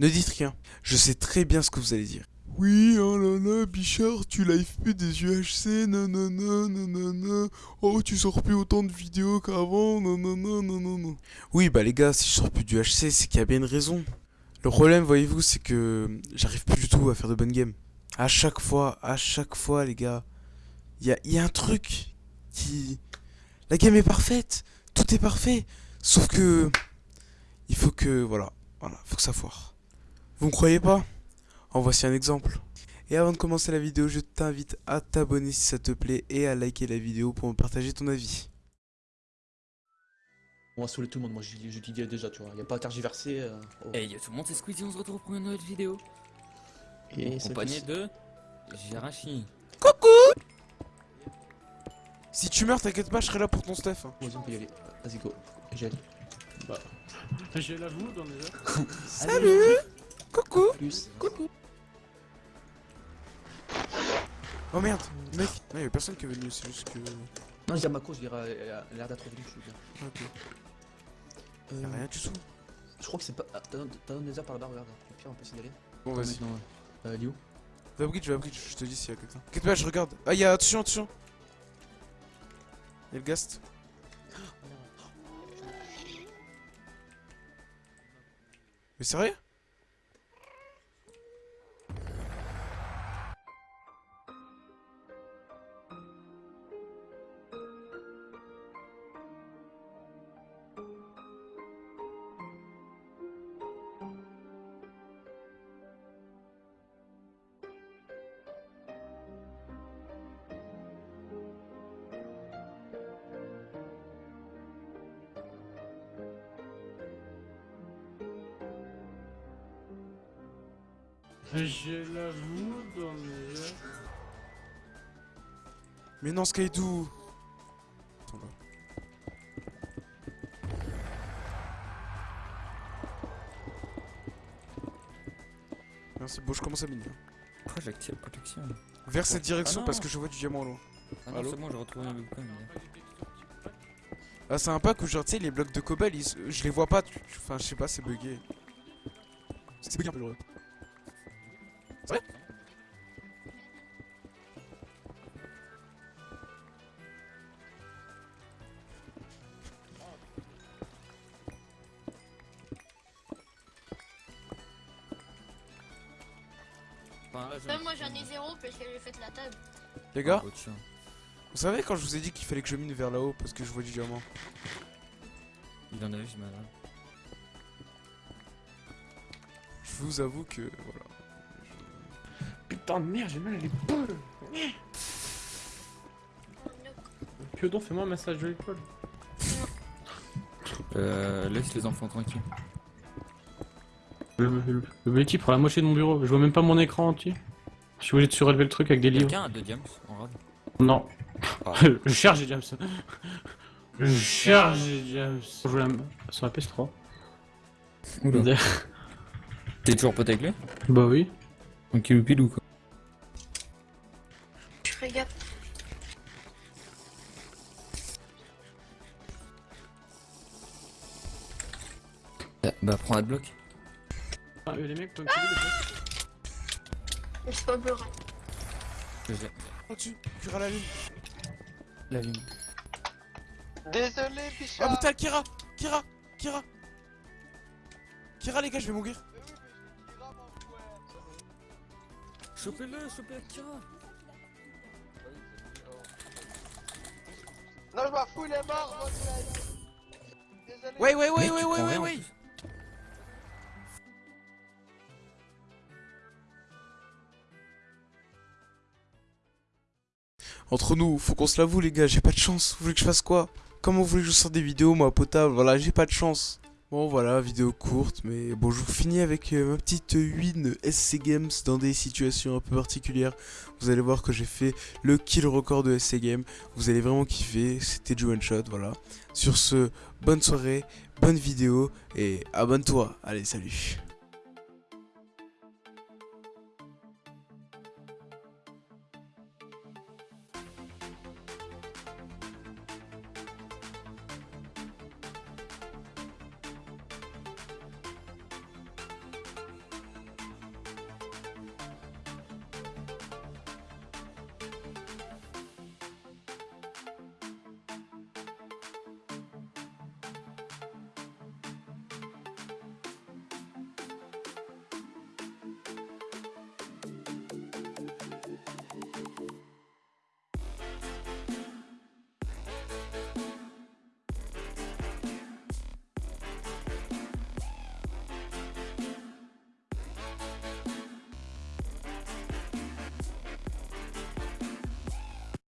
Ne dites rien. Je sais très bien ce que vous allez dire. Oui, oh là là, Bichard, tu live plus des UHC, nanana, nanana. Oh, tu sors plus autant de vidéos qu'avant, nanana, nanana. Oui, bah les gars, si je sors plus du HC, c'est qu'il y a bien une raison. Le problème, voyez-vous, c'est que j'arrive plus du tout à faire de bonnes games. À chaque fois, à chaque fois, les gars, il y a, y a un truc qui... La game est parfaite, tout est parfait, sauf que... Il faut que... Voilà, voilà, faut que ça foire. Vous me croyez pas? En voici un exemple. Et avant de commencer la vidéo, je t'invite à t'abonner si ça te plaît et à liker la vidéo pour me partager ton avis. On va saouler tout le monde, moi je, je dis déjà, tu vois. Y a pas à tergiverser. Euh, oh. Hey yo tout le monde, c'est Squeezie, on se retrouve pour une nouvelle vidéo. Et c'est Accompagné de Jirachi. Si tu meurs, t'inquiète pas, je serai là pour ton stuff. hein. Vas-y, on peut y aller. Vas-y, go. J'ai Bah, j'ai la les airs. Salut Coucou plus. Oh merde, mec Non, y'a personne qui est venu, c'est juste que... Non, je dis à Mako, je dirais, elle a l'air d'être revenue, je suis bien. Ok. Euh, Y'a rien du tout. Je crois que c'est pas. ah, T'as un des par là-bas, regarde. Au pire, on peut signaler. Bon, vas-y. Maintenant, euh, Liu. Va bridge, va bridge, je te dis s'il y a quelqu'un. T'inquiète pas, je regarde. Ah, y'a... Attention, attention Y'a le gast. Mais sérieux? J'ai la vous dans les airs. Mais non, Skydoo Attends là. Merci, bon, je commence à miner. Pourquoi j'active protection Vers cette direction Ah non. parce que je vois du diamant loin. Ah non, c'est bon, j'ai retrouvé un mais- Ah, c'est un pack où, genre, tu sais, les blocs de cobalt, ils je les vois pas. tu- Enfin, je sais pas, c'est bugué. C'est bugué un peu le. C'est vrai Enfin, là, j'en ai- Même moi j'en ai zéro parce que j'ai fait la table. Les gars, Ah, vous savez quand je vous ai dit qu'il fallait que je mine vers là-haut parce que je vois du diamant Il en a vu ce malin. Je vous avoue que. Voilà. Putain de merde, j'ai mal à l'épaule. Piodon, fais-moi un massage de l'épaule. Euh, laisse les enfants tranquilles. Le, le, le Belki prend la moitié de mon bureau. Je vois même pas mon écran entier. Je suis obligé de surélever le truc avec des livres. Quelqu'un a deux diams en rade Non. Ah. je cherche des James. Je cherche des James. Je joue la... sur la PS3. Oula. T'es toujours pote avec lui Bah oui. Donc il pile ou quoi? Bah, Bah prends un bloc. Ah, les mecs, toi, tu veux, les mecs Mais c'est pas pleurer. Au-dessus, Kira à la lune. La lune. Désolé, Ah Bichard putain, Kira Kira Kira Kira, les gars, je vais mourir. Chopez-le, chopez Akira Non, je m'en fous, il est mort. Ouais, ouais, ouais, ouais, tu ouais, ouais, ouais. Entre nous, faut qu'on se l'avoue, les gars, j'ai pas de chance. Vous voulez que je fasse quoi? Comment vous voulez que je sorte des vidéos, moi, potable? Voilà, j'ai pas de chance. Bon, voilà, vidéo courte, mais bon, je vous finis avec euh, ma petite win SC Games dans des situations un peu particulières. Vous allez voir que j'ai fait le kill record de SC Games. Vous allez vraiment kiffer, c'était du one shot, voilà. Sur ce, bonne soirée, bonne vidéo, et abonne-toi. Allez, salut